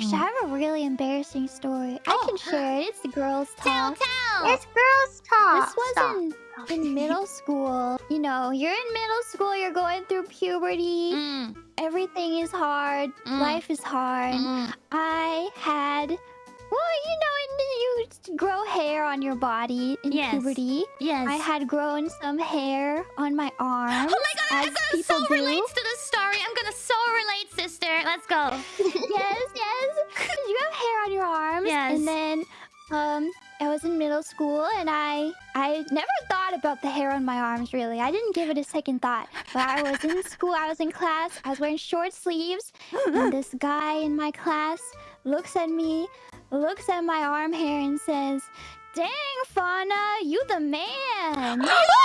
Actually, I have a really embarrassing story. I Oh. can share it. It's the girls' talk. tell. tell. It's girls talk. This was in, in middle school. You know, you're in middle school, you're going through puberty. Mm, Everything is hard. Mm. Life is hard. mm. I had, well, you know, you grow hair on your body in Yes. puberty. Yes. I had grown some hair on my arm. Oh my god, as so do. relates to the sister. Let's go. yes, yes. You have hair on your arms. Yes. And then um I was in middle school and I I never thought about the hair on my arms really. I didn't give it a second thought. But I was in school, I was in class, I was wearing short sleeves, and this guy in my class looks at me, looks at my arm hair and says, Dang, Fauna, you the man.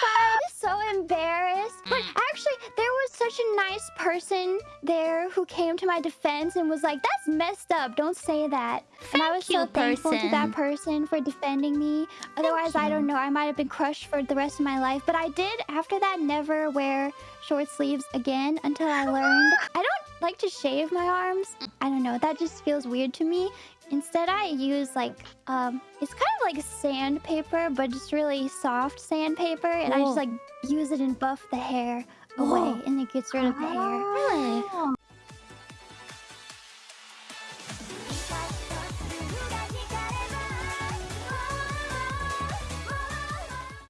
mortified, so embarrassed. But Mm. actually, there was such a nice person there who came to my defense and was like, "That's messed up. Don't say that." and I was so thankful to that person. for defending me. Otherwise, I don't know. I might have been crushed for the rest of my life. But I did after that never wear short sleeves again until I learned. I like to shave my arms. I don't know. That just feels weird to me. Instead, I use like um, it's kind of like sandpaper, but just really soft sandpaper, and I just like use it and buff the hair away, Whoa. and it gets rid of the hair. Really? Oh.